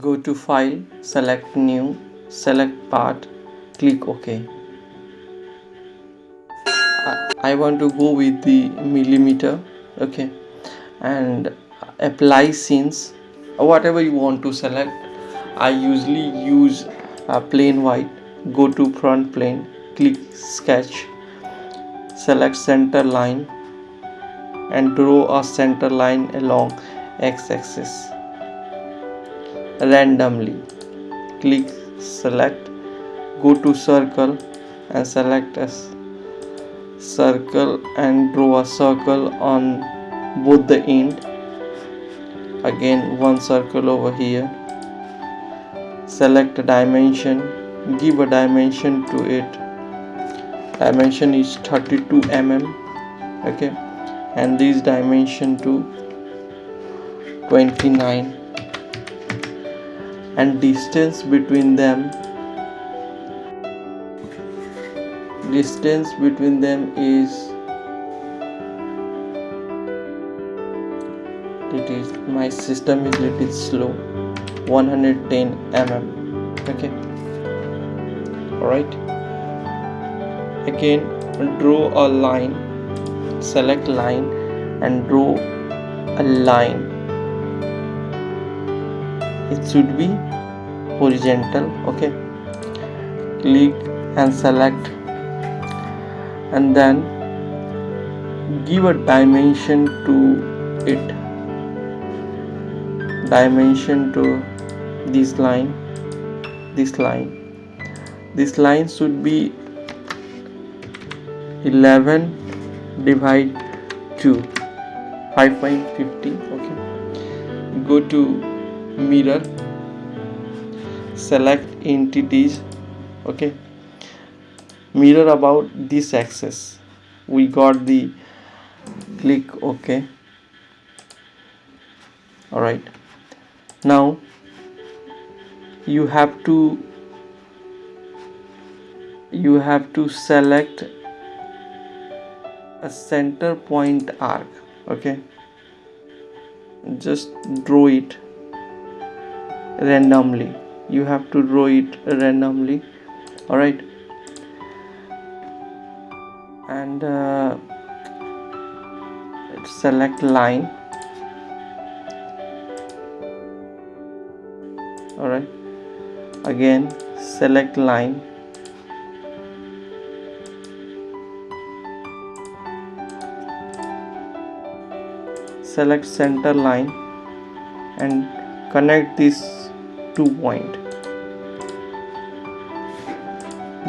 go to file select new select part click ok. I want to go with the millimeter okay? And apply scenes. Whatever you want to select I usually use a plain white. Go to front plane click sketch. Select center line and draw a center line along x-axis randomly. Click select go to circle and select a circle and draw a circle on both the end. Again one circle over here. Select a dimension give a dimension to it. Dimension is 32 mm okay? And this dimension to 29 and distance between them. Distance between them is it is my system is a little slow. 110 mm okay. Alright. Again draw a line. Select line and draw a line it should be horizontal okay? Click and select. And then give a dimension to it. Dimension to this line this line. This line should be 11 divide 2 5.50 okay? Go to mirror select entities okay? Mirror about this axis. We got the click ok all right now you have to you have to select a center point arc okay? Just draw it randomly. You have to draw it randomly. All right and uh, select line. All right again select line. Select center line and connect this two point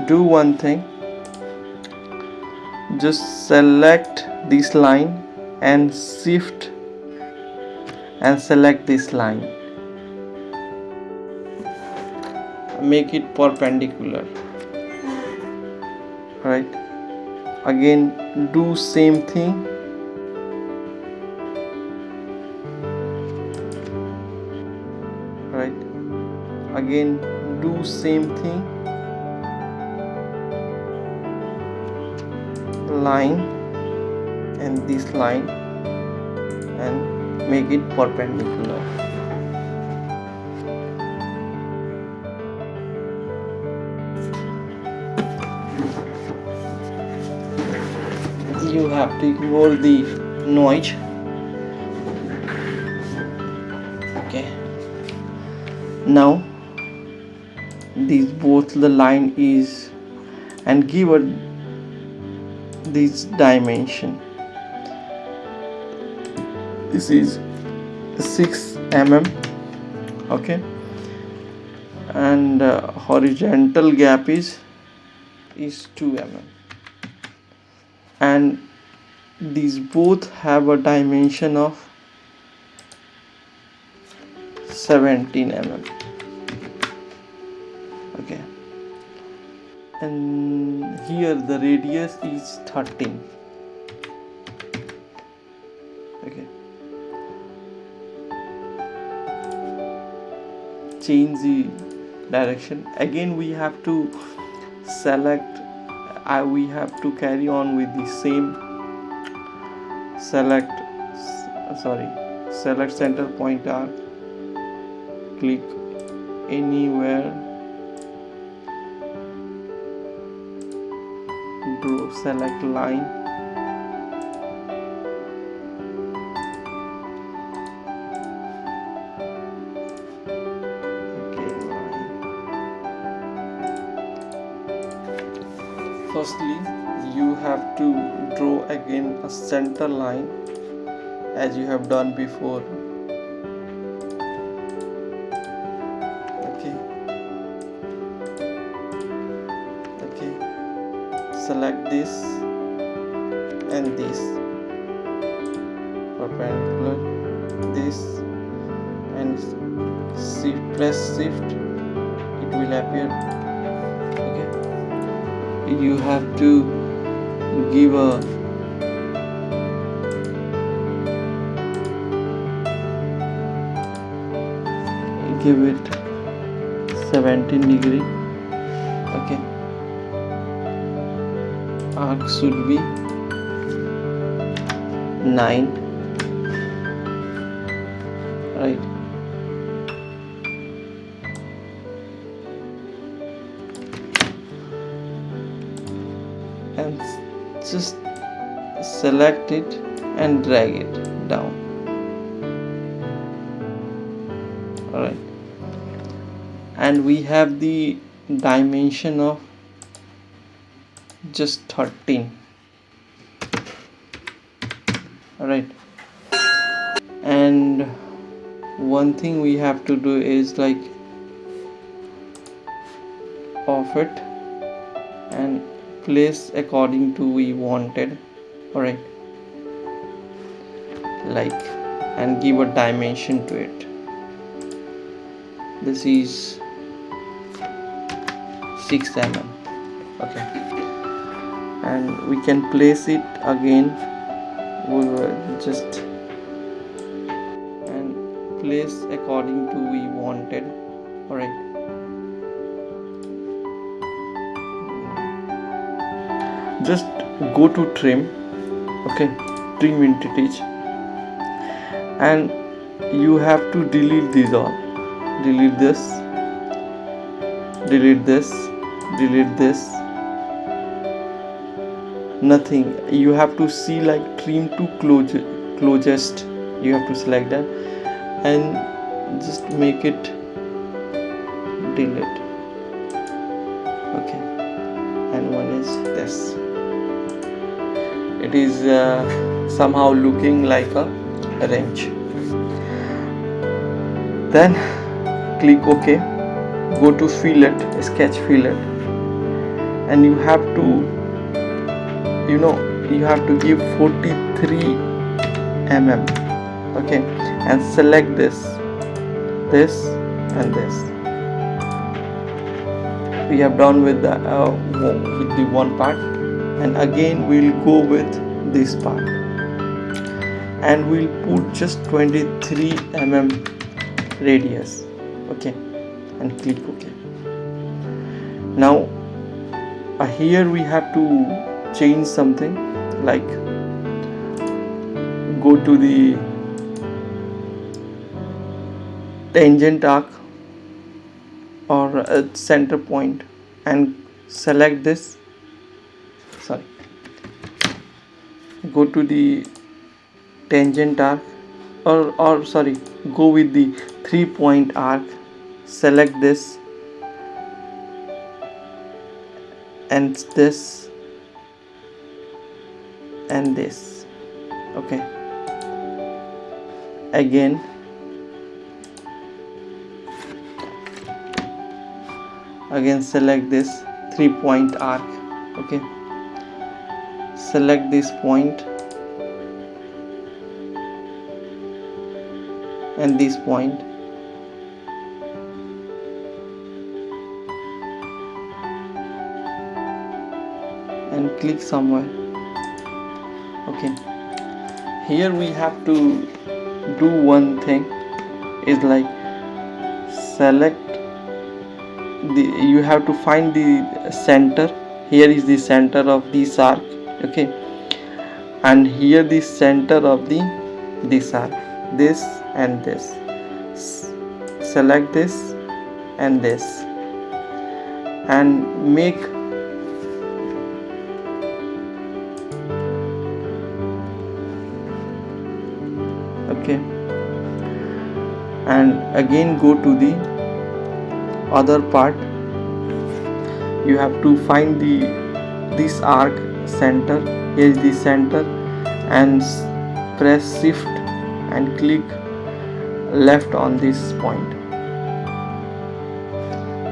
do one thing. Just select this line and shift and select this line. Make it perpendicular. Right? Again do same thing again do same thing. Line and this line and make it perpendicular. You have to ignore the noise. Okay. now these both the line is and give a this dimension. This is 6 mm okay? And uh, horizontal gap is is 2 mm. And these both have a dimension of 17 mm and here the radius is 13 okay. Change the direction. Again we have to select uh, we have to carry on with the same select sorry select center point arc click anywhere draw select line. Okay line. Firstly you have to draw again a center line as you have done before select this and this. Perpendicular this. And shift press shift it will appear. Okay. You have to give a give it 17 degree. Okay arc should be 9 right. And just select it and drag it down. Alright. And we have the dimension of just 13 alright. And one thing we have to do is like off it and place according to we wanted. Alright. Like and give a dimension to it. This is 6 mm. Okay and we can place it again. We will just and place according to we wanted. Alright. Just go to trim. Okay. Trim entities and you have to delete these all. Delete this. Delete this. Delete this nothing. You have to see like trim to close closest. You have to select that and just make it delete. Okay. And one is this. It is uh, somehow looking like a wrench. Then click ok. Go to fillet sketch fillet and you have to you know you have to give 43 mm okay? And select this this and this. We have done with the uh, with the one part. And again we'll go with this part. And we'll put just 23 mm radius okay? And click ok now uh, here we have to change something like go to the tangent arc or a center point and select this. Sorry. Go to the tangent arc or or sorry go with the three point arc select this and this and this. Okay. Again. Again select this three point arc. Okay. Select this point. And this point. And click somewhere okay here we have to do one thing is like select the you have to find the center. Here is the center of this arc okay? And here the center of the this arc this and this. Select this and this. And make okay. And again go to the other part. You have to find the this arc center here is the center and press shift and click left on this point.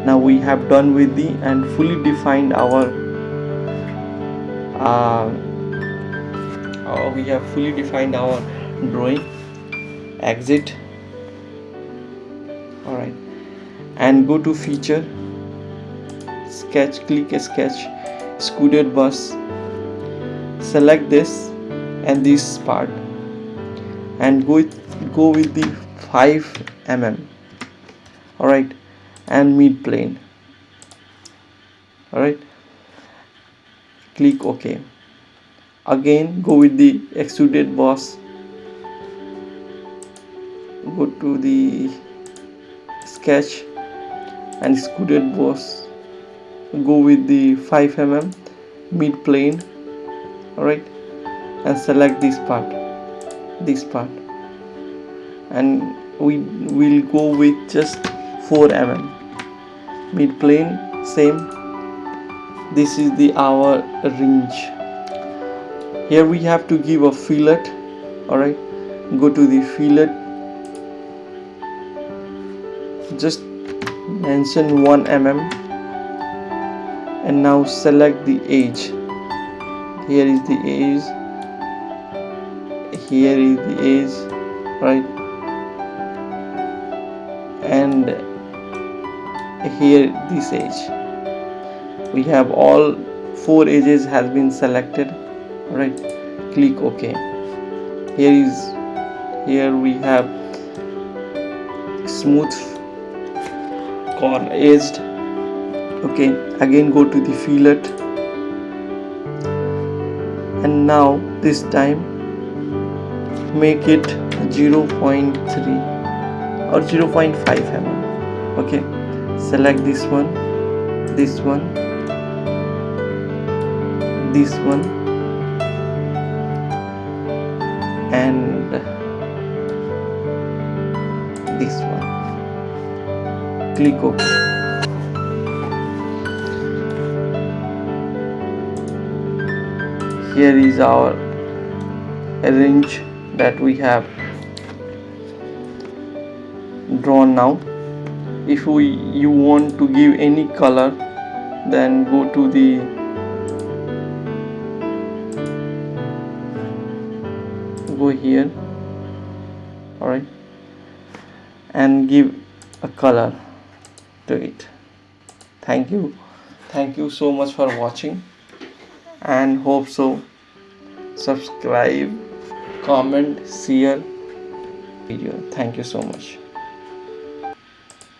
Now we have done with the and fully defined our uh, uh, we have fully defined our drawing exit. Alright and go to feature. Sketch click sketch. Extruded boss. Select this and this part. And go with, go with the 5 mm. Alright and mid plane. Alright click ok. Again go with the extruded boss go to the sketch and extruded boss go with the 5 mm mid plane alright and select this part this part. And we will go with just 4 mm mid plane same. This is the our range. Here we have to give a fillet alright. Go to the fillet just mention 1 mm and now select the edge here is the edge here is the edge right? And here this edge we have all four edges has been selected right? Click ok. Here is here we have smooth corner edged okay again go to the fillet. And now this time make it 0.3 or 0.5 mm. Okay select this one this one this one and this one ok here is our range that we have drawn now. If we you want to give any color then go to the go here. Alright and give a color to it. Thank you. Thank you so much for watching. And hope so. Subscribe comment share video. Thank you so much